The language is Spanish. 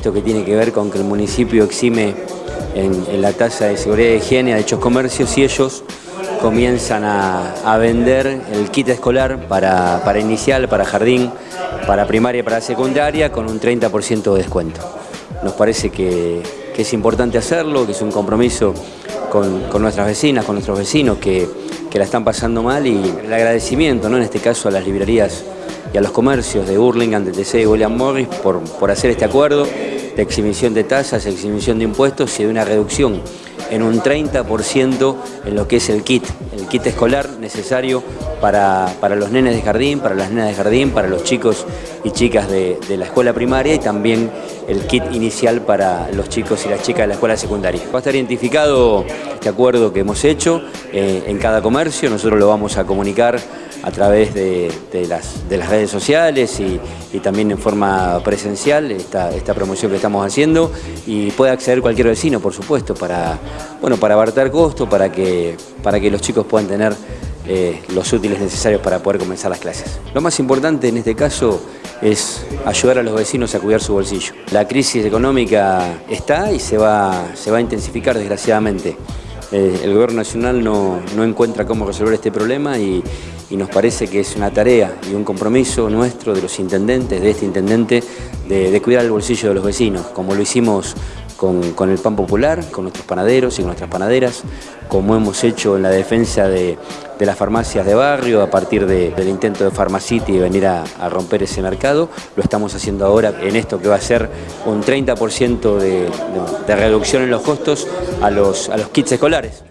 Esto que tiene que ver con que el municipio exime en, la tasa de seguridad y higiene a dichos comercios y ellos comienzan a, vender el kit escolar para, para, inicial, para jardín, para primaria y para secundaria con un 30% de descuento. Nos parece que, es importante hacerlo, que es un compromiso con, nuestras vecinas, con nuestros vecinos que, la están pasando mal y el agradecimiento, ¿no? en este caso a las librerías y a los comercios de Burlingame, de TC y William Morris por, por hacer este acuerdo de exhibición de tasas, exhibición de impuestos y de una reducción en un 30% en lo que es el kit, el kit escolar necesario para, los nenes de jardín, para las nenas de jardín, para los chicos y chicas de, la escuela primaria y también el kit inicial para los chicos y las chicas de la escuela secundaria. Va a estar identificado este acuerdo que hemos hecho eh, en cada comercio, nosotros lo vamos a comunicar a través de, las, redes sociales y, también en forma presencial esta, esta promoción que estamos haciendo y puede acceder cualquier vecino, por supuesto, para, bueno, para abartar costo, para que, para que los chicos puedan tener eh, los útiles necesarios para poder comenzar las clases. Lo más importante en este caso es ayudar a los vecinos a cuidar su bolsillo. La crisis económica está y se va, se va a intensificar desgraciadamente. Eh, el gobierno nacional no, no encuentra cómo resolver este problema y, y nos parece que es una tarea y un compromiso nuestro de los intendentes, de este intendente, de, cuidar el bolsillo de los vecinos, como lo hicimos con, el pan popular, con nuestros panaderos y con nuestras panaderas, como hemos hecho en la defensa de, las farmacias de barrio a partir del intento de Pharmacity de venir a, romper ese mercado, lo estamos haciendo ahora en esto que va a ser un 30% de, reducción en los costos a los, a los kits escolares.